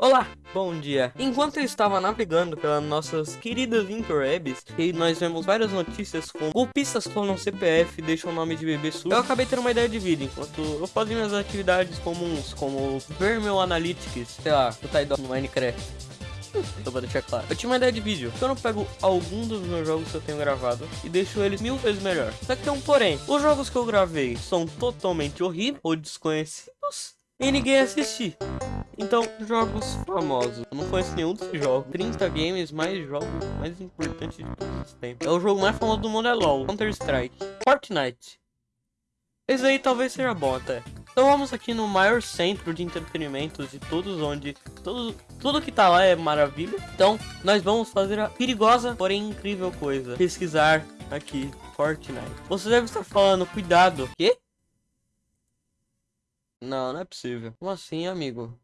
Olá, bom dia. Enquanto eu estava navegando pelas nossas queridas interwebs, e nós vemos várias notícias com golpistas clonam CPF e deixam o nome de bebê sujo, eu acabei tendo uma ideia de vida, enquanto eu fazia minhas atividades comuns, como ver meu Analytics, sei lá, botar idoso no Minecraft. Então vou deixar claro. Eu tinha uma ideia de vídeo. Eu não pego algum dos meus jogos que eu tenho gravado e deixo eles mil vezes melhor. Só que tem um porém. Os jogos que eu gravei são totalmente horríveis ou desconhecidos e ninguém assiste. Então, jogos famosos. Eu não conheço nenhum desses jogos. 30 games, mais jogos mais importantes de todos os tempos. É o jogo mais famoso do mundo é LoL, Counter-Strike, Fortnite. Esse aí talvez seja bom até. Então vamos aqui no maior centro de entretenimento de todos, onde tudo, tudo que tá lá é maravilha. Então nós vamos fazer a perigosa, porém incrível coisa. Pesquisar aqui Fortnite. Você deve estar falando, cuidado. Quê? Não, não é possível. Como assim, amigo?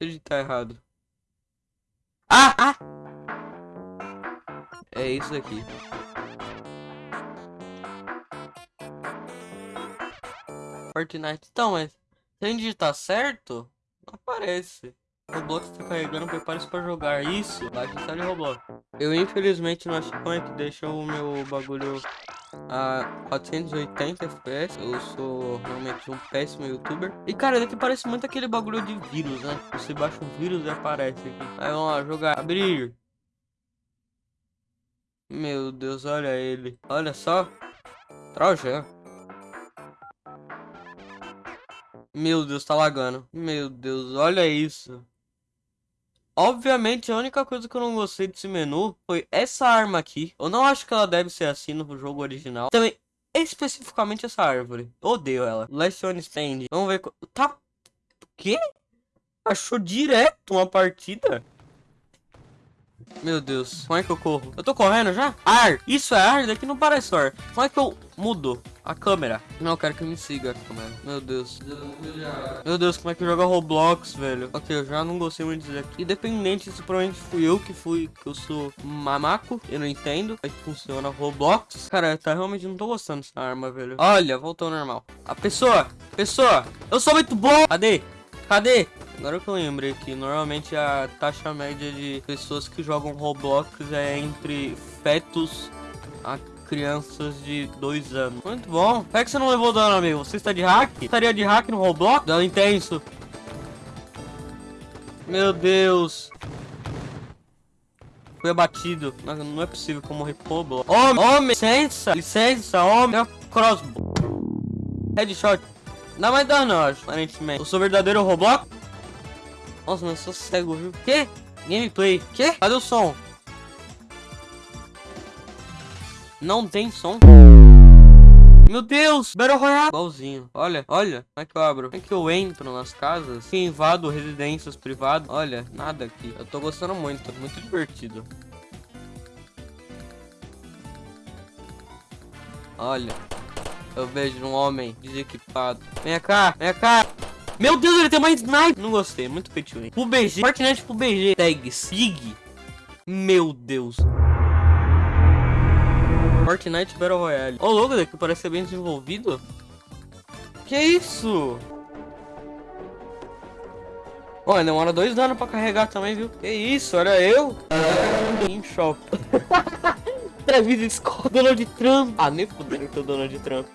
Ele tá errado. Ah! Ah! É isso aqui. Fortnite. Então, mas se a gente digitar certo, não aparece. Roblox tá carregando, prepare-se para jogar. Isso, baixa instale Roblox. Eu infelizmente não acho como é que deixa o meu bagulho a 480 FPS. Eu sou realmente um péssimo youtuber. E cara, daqui parece muito aquele bagulho de vírus, né? Você baixa um vírus e aparece aqui. Aí vamos lá, jogar. Abrir. Meu Deus, olha ele. Olha só. Troja. Meu Deus, tá lagando. Meu Deus, olha isso. Obviamente, a única coisa que eu não gostei desse menu foi essa arma aqui. Eu não acho que ela deve ser assim no jogo original. Também, especificamente essa árvore. Odeio ela. Last one stand. Vamos ver... Tá... O quê? Achou direto uma partida? Meu Deus, como é que eu corro? Eu tô correndo já? Ar! Isso é ar? Daqui não parece ar. Como é que eu mudo a câmera? Não, eu quero que me siga a câmera. Meu Deus. Meu Deus, como é que joga Roblox, velho? Ok, eu já não gostei muito disso aqui. Independente se provavelmente fui eu que fui, que eu sou mamaco. Eu não entendo é que funciona Roblox. Cara, tá realmente não tô gostando dessa arma, velho. Olha, voltou ao normal. A pessoa, pessoa, eu sou muito bom. Cadê? Cadê? Agora que eu lembrei que normalmente a taxa média de pessoas que jogam Roblox é entre fetos a crianças de dois anos. Muito bom. Por que você não levou dano, amigo? Você está de hack? Estaria de hack no Roblox? Dano intenso. Meu Foi abatido. Não, não é possível que eu morri Roblox. Homem, homem, licença, licença, homem. Crossbow. Headshot. Não mais dano, eu acho, aparentemente. Eu sou verdadeiro Roblox? Nossa, mas eu sou cego, viu? Que? Gameplay. Que? Cadê o som? Não tem som. Meu Deus, Battle Royale. Igualzinho. Olha, olha. Como é que eu abro? Como é que eu entro nas casas? Que invado residências privadas? Olha, nada aqui. Eu tô gostando muito. Muito divertido. Olha. Eu vejo um homem desequipado. Vem cá, vem cá. Meu Deus, ele tem mais sniper. Não gostei, muito Pro BG. Fortnite pro BG. Tag, SIG. Meu Deus. Fortnite Battle Royale. Ô, oh, logo daqui parece ser bem desenvolvido. Que isso? Olha, demora dois anos pra carregar também, viu? Que isso, olha eu. Em choque. Travis Scott, Donald Trump. Ah, nem fudeu que é o Donald Trump.